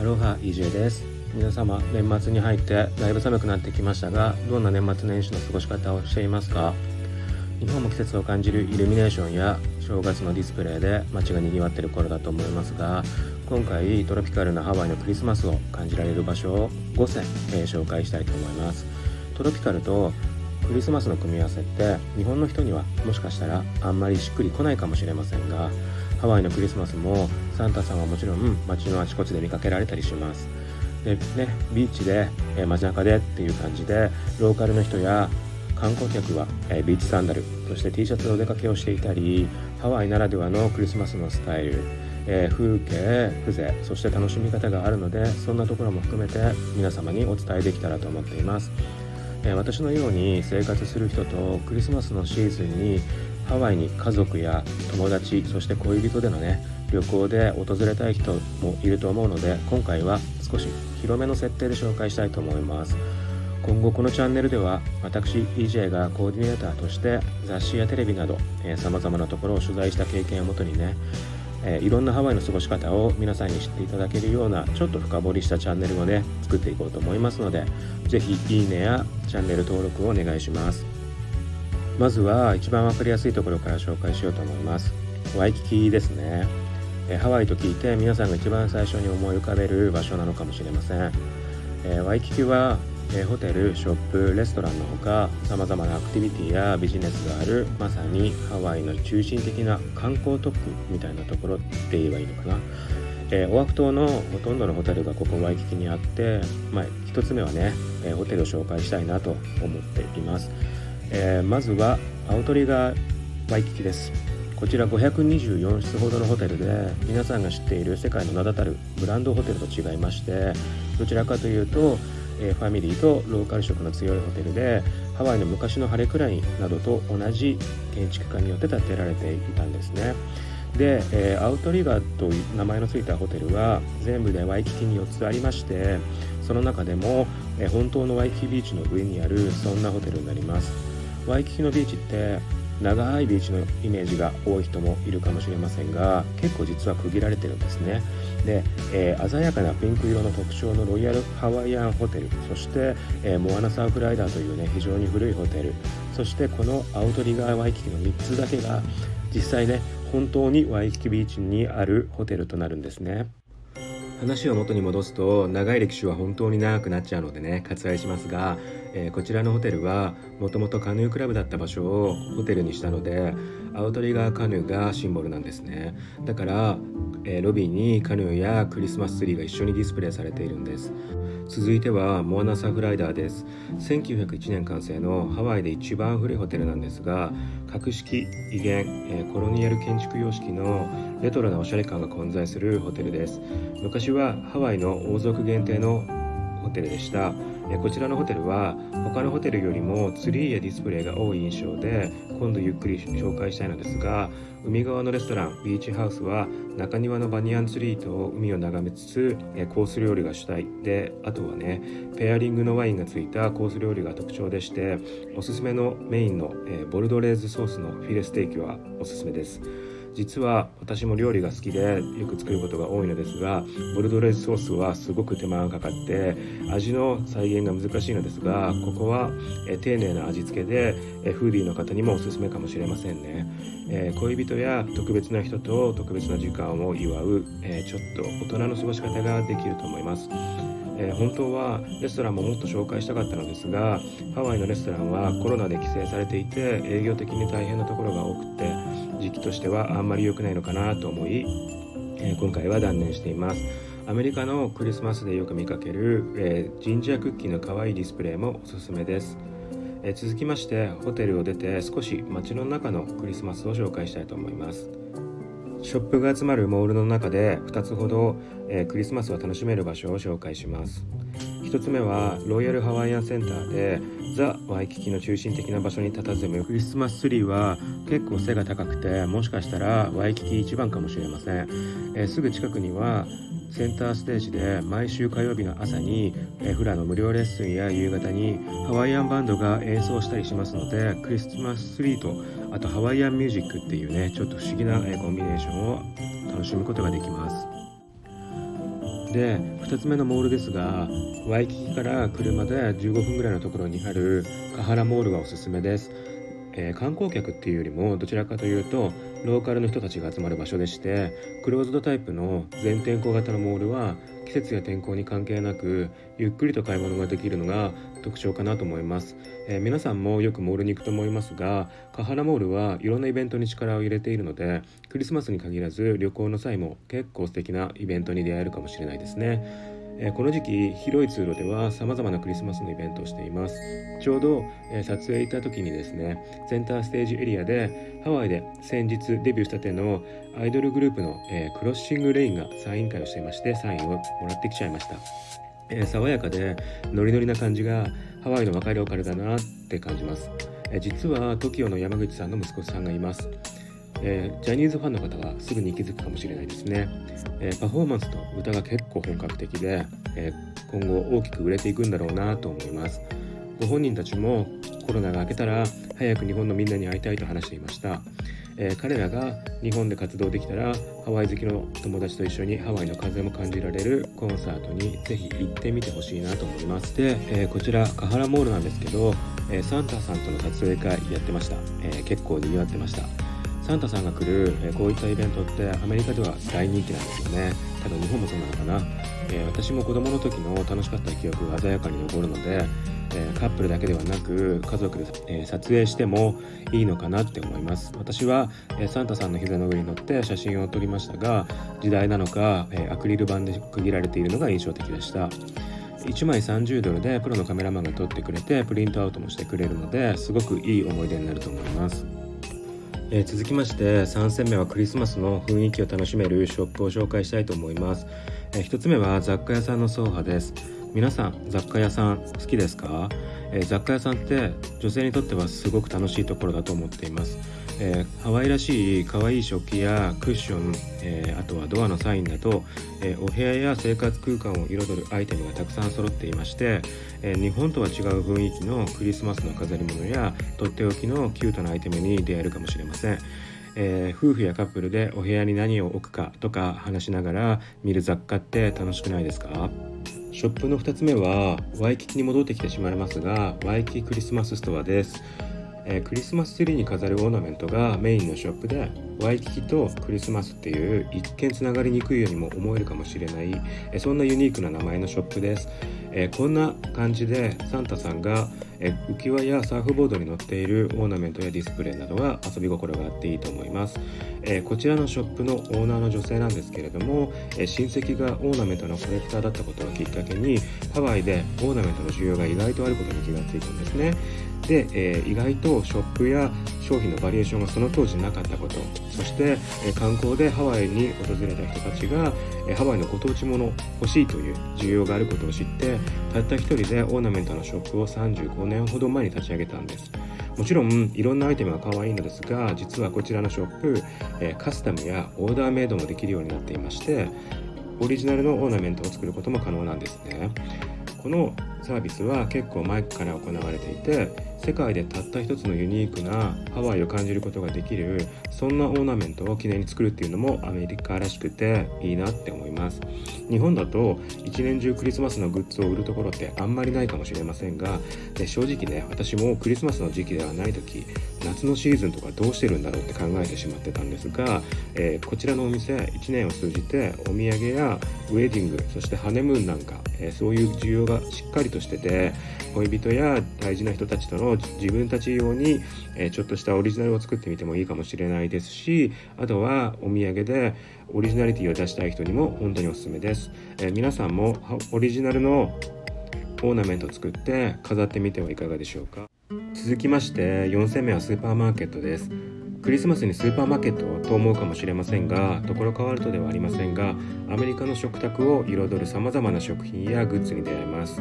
アロハ EJ です。皆様年末に入ってだいぶ寒くなってきましたがどんな年末年始の過ごし方をしていますか？日本も季節を感じるイルミネーションや正月のディスプレイで街が賑わってる頃だと思いますが今回トロピカルなハワイのクリスマスを感じられる場所を5選、えー、紹介したいと思います。トロピカルとクリスマスの組み合わせって日本の人にはもしかしたらあんまりしっくりこないかもしれませんがハワイのクリスマスもサンタさんはもちろん街のあちこちで見かけられたりします。でねビーチで、えー、街中でっていう感じでローカルの人や観光客は、え、ビーチサンダルそして T シャツでお出かけをしていたりハワイならではのクリスマスのスタイル、え、風景風情そして楽しみ方があるのでそんなところも含めて皆様にお伝えできたらと思っています、え私のように生活する人とクリスマスのシーズンにハワイに家族や友達そして恋人でのね旅行で訪れたい人もいると思うので今回は少し広めの設定で紹介したいと思います。今後このチャンネルでは私 EJ がコーディネーターとして雑誌やテレビなどさまざまなところを取材した経験をもとにねえー、いろんなハワイの過ごし方を皆さんに知っていただけるようなちょっと深掘りしたチャンネルをね作っていこうと思いますので是非いいねやチャンネル登録をお願いします。まずは一番分かりやすいところから紹介しようと思います。ワイキキですね。えハワイと聞いて皆さんが一番最初に思い浮かべる場所なのかもしれません、えワイキキは、えホテルショップレストランのほかさまざまなアクティビティやビジネスがあるまさにハワイの中心的な観光特区みたいなところって言えばいいのかな。えー、オアフ島のほとんどのホテルがここワイキキにあって、まあ、1つ目はね、えー、ホテルを紹介したいなと思っています、えー、まずはアウトリガーワイキキです。こちら524室ほどのホテルで皆さんが知っている世界の名だたるブランドホテルと違いましてどちらかというと、えファミリーとローカル色の強いホテルでハワイの昔のハレクラインなどと同じ建築家によって建てられていたんですね。で、え、アウトリガーという名前の付いたホテルは全部でワイキキに4つありましてその中でも、え、本当のワイキキビーチの上にあるそんなホテルになります。ワイキキのビーチって長いビーチのイメージが多い人もいるかもしれませんが結構実は区切られてるんですね。で、えー、鮮やかなピンク色の特徴のロイヤルハワイアンホテルそして、えー、モアナサーフライダーというね非常に古いホテルそしてこのアウトリガーワイキキの3つだけが実際ね本当にワイキキビーチにあるホテルとなるんですね。話を元に戻すと長い歴史は本当に長くなっちゃうのでね割愛しますが、えー、こちらのホテルはもともとカヌークラブだった場所をホテルにしたのでアウトリガーカヌーがシンボルなんですね。だから、えー、ロビーにカヌーやクリスマスツリーが一緒にディスプレイされているんです。続いてはモアナサフライダーです。1901年完成のハワイで一番古いホテルなんですが格式威厳、えー、コロニアル建築様式のレトロなおしゃれ感が混在するホテルです。昔はハワイの王族限定のホテルでした。こちらのホテルは他のホテルよりもツリーやディスプレイが多い印象で今度ゆっくり紹介したいのですが海側のレストランビーチハウスは中庭のバニヤンツリーと海を眺めつつコース料理が主体であとはねペアリングのワインがついたコース料理が特徴でしておすすめのメインのボルドレーズソースのフィレステーキはおすすめです。実は私も料理が好きでよく作ることが多いのですがボルドレーズソースはすごく手間がかかって味の再現が難しいのですがここはえ丁寧な味付けでえフーディーの方にもおすすめかもしれませんね、え恋人や特別な人と特別な時間を祝う、えちょっと大人の過ごし方ができると思います。え、本当はレストランももっと紹介したかったのですがハワイのレストランはコロナで規制されていて営業的に大変なところが多くて時期としてはあんまり良くないのかなと思い、えー、今回は断念しています。アメリカのクリスマスでよく見かける、えー、ジンジャークッキーの可愛いディスプレイもおすすめです、えー、続きましてホテルを出て少し街の中のクリスマスを紹介したいと思います。ショップが集まるモールの中で2つほど、えー、クリスマスを楽しめる場所を紹介します。1つ目はロイヤルハワイアンセンターでザ・ワイキキの中心的な場所に佇む。クリスマスツリーは結構背が高くてもしかしたらワイキキ一番かもしれません、えー、すぐ近くにはセンターステージで毎週火曜日の朝にフラの無料レッスンや夕方にハワイアンバンドが演奏したりしますのでクリスマスツリーとあとハワイアンミュージックっていうねちょっと不思議なコンビネーションを楽しむことができます。で2つ目のモールですがワイキキから車で15分ぐらいのところにあるカハラモールがおすすめです、えー、観光客っていうよりもどちらかというとローカルの人たちが集まる場所でしてクローズドタイプの全天候型のモールは季節や天候に関係なくゆっくりと買い物ができるのが特徴かなと思います、えー、皆さんもよくモールに行くと思いますがカハラモールはいろんなイベントに力を入れているのでクリスマスに限らず旅行の際も結構素敵なイベントに出会えるかもしれないですね。えこの時期広い通路では様々なクリスマスのイベントをしています。ちょうど、え撮影行った時にですねセンターステージエリアでハワイで先日デビューしたてのアイドルグループの、えクロッシングレインがサイン会をしていましてサインをもらってきちゃいました、え爽やかでノリノリな感じがハワイの若いローカルだなって感じます、え実は TOKIO の山口さんの息子さんがいます。えー、ジャニーズファンの方はすぐに気づくかもしれないですね、えー、パフォーマンスと歌が結構本格的で、えー、今後大きく売れていくんだろうなと思います。ご本人たちもコロナが明けたら早く日本のみんなに会いたいと話していました、え彼らが日本で活動できたらハワイ好きの友達と一緒にハワイの風も感じられるコンサートにぜひ行ってみてほしいなと思います。で、えこちらカハラモールなんですけど、えサンタさんとの撮影会やってました、え結構賑わってました。サンタさんが来る、えこういったイベントってアメリカでは大人気なんですよね。多分日本もそうなのかな、えー、私も子供の時の楽しかった記憶が鮮やかに残るので、えー、カップルだけではなく家族で、えー、撮影してもいいのかなって思います。私は、えサンタさんの膝の上に乗って写真を撮りましたが時代なのか、えアクリル板で区切られているのが印象的でした。1枚30ドルでプロのカメラマンが撮ってくれてプリントアウトもしてくれるのですごくいい思い出になると思います。えー、続きまして3戦目はクリスマスの雰囲気を楽しめるショップを紹介したいと思います、えー、1つ目は雑貨屋さんの走破です。皆さん雑貨屋さん好きですか、えー、雑貨屋さんって女性にとってはすごく楽しいところだと思っています。えー、ハワイらしい可愛い食器やクッション、えー、あとはドアのサインなど、えー、お部屋や生活空間を彩るアイテムがたくさん揃っていまして、え日本とは違う雰囲気のクリスマスの飾り物やとっておきのキュートなアイテムに出会えるかもしれません。えー、夫婦やカップルでお部屋に何を置くかとか話しながら見る雑貨って楽しくないですか？ショップの2つ目はワイキキに戻ってきてしまいますがワイキキクリスマスストアですえー、クリスマスツリーに飾るオーナメントがメインのショップでワイキキとクリスマスっていう一見つながりにくいようにも思えるかもしれない、えー、そんなユニークな名前のショップです、えー、こんな感じでサンタさんが、え浮き輪やサーフボードに乗っているオーナメントやディスプレイなどは遊び心があっていいと思います、えこちらのショップのオーナーの女性なんですけれども、え親戚がオーナメントのコレクターだったことをきっかけにハワイでオーナメントの需要が意外とあることに気がついたんですね。で、えー、意外とショップや商品のバリエーションがその当時なかったことそして、えー、観光でハワイに訪れた人たちが、えー、ハワイのご当地もの欲しいという需要があることを知ってたった一人でオーナメントのショップを35年ほど前に立ち上げたんです。もちろんいろんなアイテムが可愛いのですが実はこちらのショップ、えカスタムやオーダーメイドもできるようになっていましてオリジナルのオーナメントを作ることも可能なんですね。このサービスは結構前から行われていて世界でたった一つのユニークなハワイを感じることができるそんなオーナメントを記念に作るっていうのもアメリカらしくていいなって思います。日本だと一年中クリスマスのグッズを売るところってあんまりないかもしれませんがで正直ね私もクリスマスの時期ではない時夏のシーズンとかどうしてるんだろうって考えてしまってたんですが、えー、こちらのお店1年を通じてお土産やウェディングそしてハネムーンなんか、えー、そういう需要がしっかりとしてて恋人や大事な人たちとの自分たち用に、えちょっとしたオリジナルを作ってみてもいいかもしれないですしあとはお土産でオリジナリティを出したい人にも本当におすすめです、え皆さんもオリジナルのオーナメントを作って飾ってみてはいかがでしょうか。続きまして4戦目はスーパーマーケットです。クリスマスにスーパーマーケットと思うかもしれませんがところ変わるとではありませんがアメリカの食卓を彩るさまざまな食品やグッズに出会えます、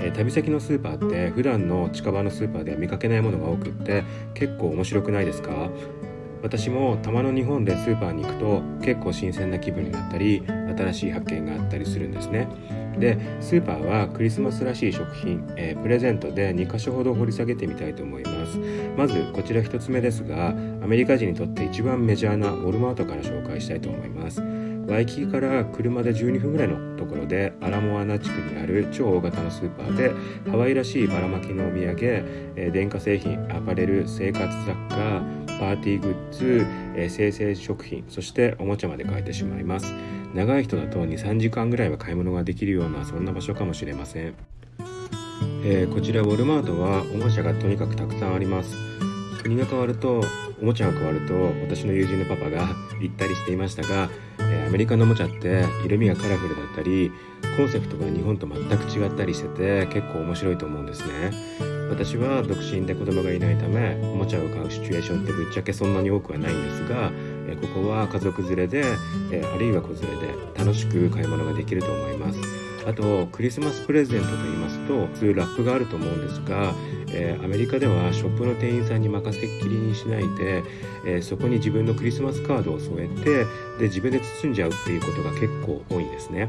えー、旅先のスーパーって普段の近場のスーパーでは見かけないものが多くって結構面白くないですか？私もたまの日本でスーパーに行くと結構新鮮な気分になったり新しい発見があったりするんですね。でスーパーはクリスマスらしい食品、えー、プレゼントで2箇所ほど掘り下げてみたいと思います。まずこちら1つ目ですがアメリカ人にとって一番メジャーなウォルマートから紹介したいと思います。ワイキキから車で12分ぐらいのところでアラモアナ地区にある超大型のスーパーでハワイらしいばらまきのお土産、え電化製品アパレル生活雑貨パーティーグッズ、え生成食品そしておもちゃまで買えてしまいます。長い人だと23時間ぐらいは買い物ができるようなそんな場所かもしれません、えー、こちらウォルマートはおもちゃがとにかくたくさんあります。国が変わるとおもちゃが変わると私の友人のパパが言ったりしていましたが、えアメリカのおもちゃって色味がカラフルだったりコンセプトが日本と全く違ったりしてて結構面白いと思うんですね私は独身で子供がいないためおもちゃを買うシチュエーションってぶっちゃけそんなに多くはないんですがえここは家族連れで、えあるいは子連れで楽しく買い物ができると思いますあとクリスマスプレゼントと言いますと普通ラップがあると思うんですが、え、アメリカではショップの店員さんに任せっきりにしないで、え、そこに自分のクリスマスカードを添えてで自分で包んじゃうっていうことが結構多いんですね。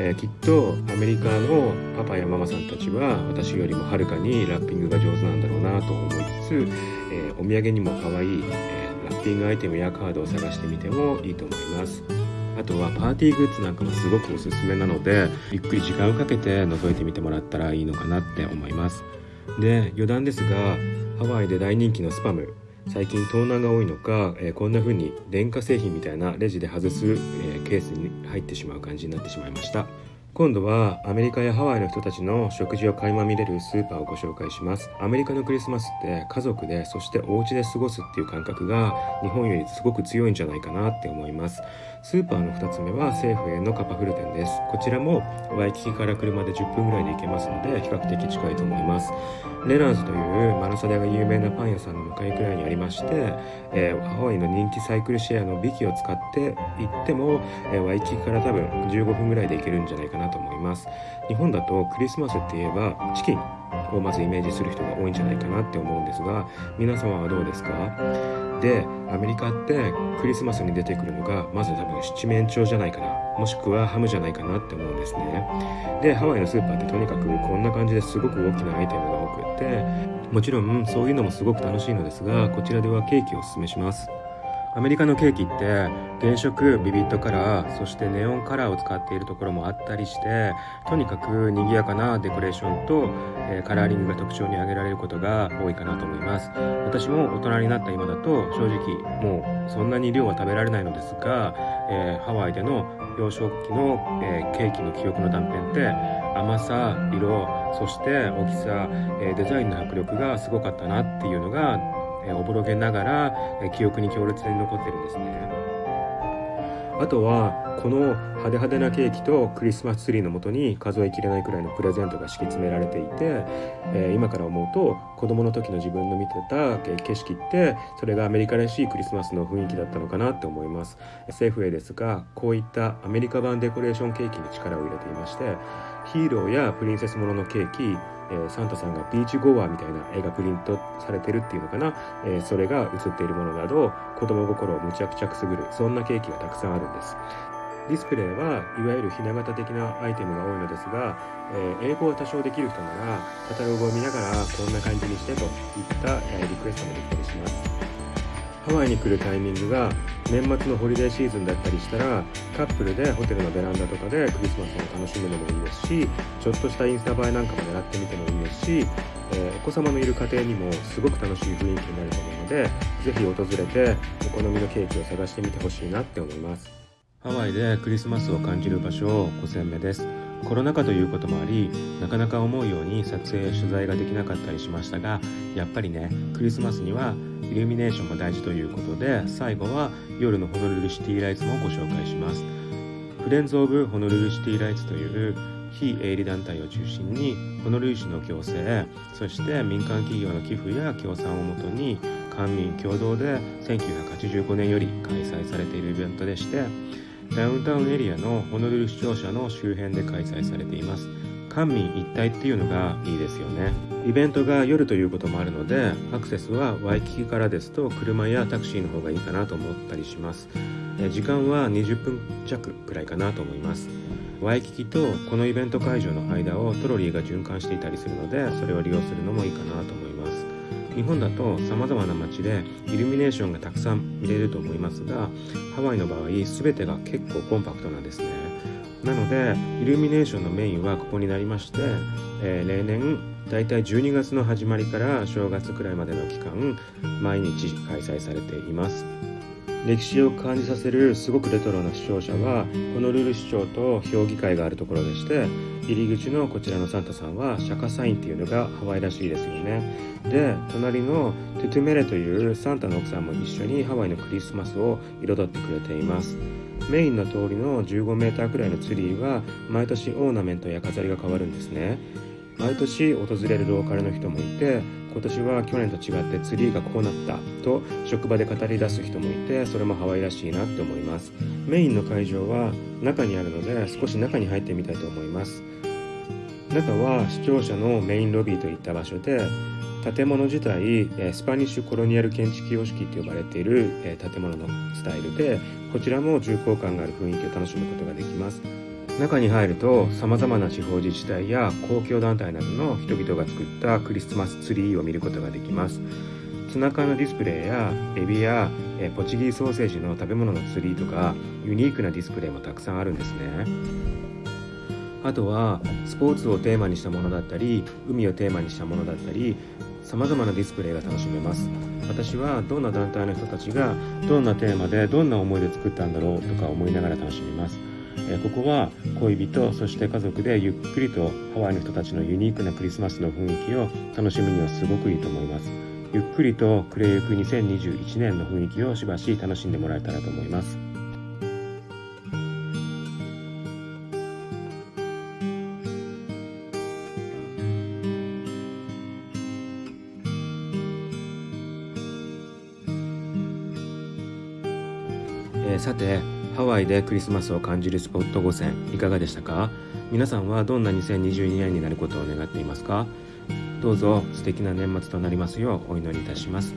えー、きっとアメリカのパパやママさんたちは私よりもはるかにラッピングが上手なんだろうなと思いつつ、えお土産にも可愛い、えラッピングアイテムやカードを探してみてもいいと思います。あとはパーティーグッズなんかもすごくおすすめなのでゆっくり時間をかけて覗いてみてもらったらいいのかなって思います。で余談ですがハワイで大人気のスパム最近盗難が多いのか、えー、こんな風に電化製品みたいなレジで外す、えー、ケースに入ってしまう感じになってしまいました。今度はアメリカやハワイの人たちの食事を垣間見れるスーパーをご紹介します。アメリカのクリスマスって家族でそしてお家で過ごすっていう感覚が日本よりすごく強いんじゃないかなって思います。スーパーの2つ目は政府へのカパフル店です。こちらもワイキキから車で10分ぐらいで行けますので比較的近いと思います。レナーズというマラサダが有名なパン屋さんの向かいくらいにありまして、えー、ハワイの人気サイクルシェアのビキを使って行っても、えー、ワイキキから多分15分ぐらいで行けるんじゃないかなと思います。日本だとクリスマスって言えばチキンをまずイメージする人が多いんじゃないかなって思うんですが皆様はどうですか？でアメリカってクリスマスに出てくるのがまず多分七面鳥じゃないかな。もしくはハムじゃないかなって思うんですね。でハワイのスーパーってとにかくこんな感じですごく大きなアイテムが多くってもちろんそういうのもすごく楽しいのですがこちらではケーキをおすすめします。アメリカのケーキって原色ビビットカラーそしてネオンカラーを使っているところもあったりしてとにかく賑やかなデコレーションと、えー、カラーリングが特徴に挙げられることが多いかなと思います。私も大人になった今だと正直もうそんなに量は食べられないのですが、えー、ハワイでの幼少期の、えー、ケーキの記憶の断片って甘さ色そして大きさ、えデザインの迫力がすごかったなっていうのがえおぼろげながら、え記憶に強烈に残ってるんですね。あとはこの派手派手なケーキとクリスマスツリーのもとに数えきれないくらいのプレゼントが敷き詰められていて、えー、今から思うと子供の時の自分の見てた景色ってそれがアメリカらしいクリスマスの雰囲気だったのかなって思います。 Safeway ですがこういったアメリカ版デコレーションケーキに力を入れていましてヒーローやプリンセスもののケーキえ、サンタさんが beach goer みたいな絵がプリントされてるっていうのかな、え、それが写っているものなど子供心をむちゃくちゃくすぐる。そんなケーキがたくさんあるんです。ディスプレイはいわゆるひな形的なアイテムが多いのですが、えー、英語は多少できる人ならカタログを見ながらこんな感じにしてといった、えリクエストもできたりします。ハワイに来るタイミングが年末のホリデーシーズンだったりしたらカップルでホテルのベランダとかでクリスマスを楽しむのもいいですしちょっとしたインスタ映えなんかも狙ってみてもいいですし、えー、お子様のいる家庭にもすごく楽しい雰囲気になると思うので是非訪れてお好みのケーキを探してみてほしいなって思います。ハワイでクリスマスを感じる場所を5選目です。コロナ禍ということもありなかなか思うように撮影取材ができなかったりしましたがやっぱりねクリスマスにはイルミネーションが大事ということで最後は夜のホノルルシティライツもご紹介します。フレンズ・オブ・ホノルルシティライツという非営利団体を中心にホノルル市の行政そして民間企業の寄付や協賛をもとに官民共同で1985年より開催されているイベントでしてダウンタウンエリアのホノルル市庁舎の周辺で開催されています。官民一体っていうのがいいですよね。イベントが夜ということもあるのでアクセスはワイキキからですと車やタクシーの方がいいかなと思ったりします。時間は20分弱くらいかなと思います。ワイキキとこのイベント会場の間をトロリーが循環していたりするのでそれを利用するのもいいかなと思います。日本だとさまざまな街でイルミネーションがたくさん見れると思いますがハワイの場合全てが結構コンパクトなんですね。なのでイルミネーションのメインはここになりまして、えー、例年だいたい12月の始まりから正月くらいまでの期間毎日開催されています。歴史を感じさせるすごくレトロな視聴者はホノルル市長と評議会があるところでして入り口のこちらのサンタさんは釈迦サインっていうのがハワイらしいですよね。で隣のトゥトゥメレというサンタの奥さんも一緒にハワイのクリスマスを彩ってくれています。メインの通りの15メーターくらいのツリーは毎年オーナメントや飾りが変わるんですね。毎年訪れるローカルの人もいて今年は去年と違ってツリーがこうなったと職場で語り出す人もいてそれもハワイらしいなって思います。メインの会場は中にあるので少し中に入ってみたいと思います。中は視聴者のメインロビーといった場所で建物自体スパニッシュコロニアル建築様式と呼ばれている建物のスタイルでこちらも重厚感がある雰囲気を楽しむことができます。中に入るとさまざまな地方自治体や公共団体などの人々が作ったクリスマスツリーを見ることができます。ツナ缶のディスプレイやエビやえポチギーソーセージの食べ物のツリーとかユニークなディスプレイもたくさんあるんですね。あとはスポーツをテーマにしたものだったり海をテーマにしたものだったりさまざまなディスプレイが楽しめます。私はどんな団体の人たちがどんなテーマでどんな思いで作ったんだろうとか思いながら楽しめます。えここは恋人そして家族でゆっくりとハワイの人たちのユニークなクリスマスの雰囲気を楽しむにはすごくいいと思います。ゆっくりと暮れゆく2021年の雰囲気をしばし楽しんでもらえたらと思います。え、さてハワイでクリスマスを感じるスポット5選いかがでしたか？皆さんはどんな2022年になることを願っていますか？どうぞ素敵な年末となりますようお祈りいたします。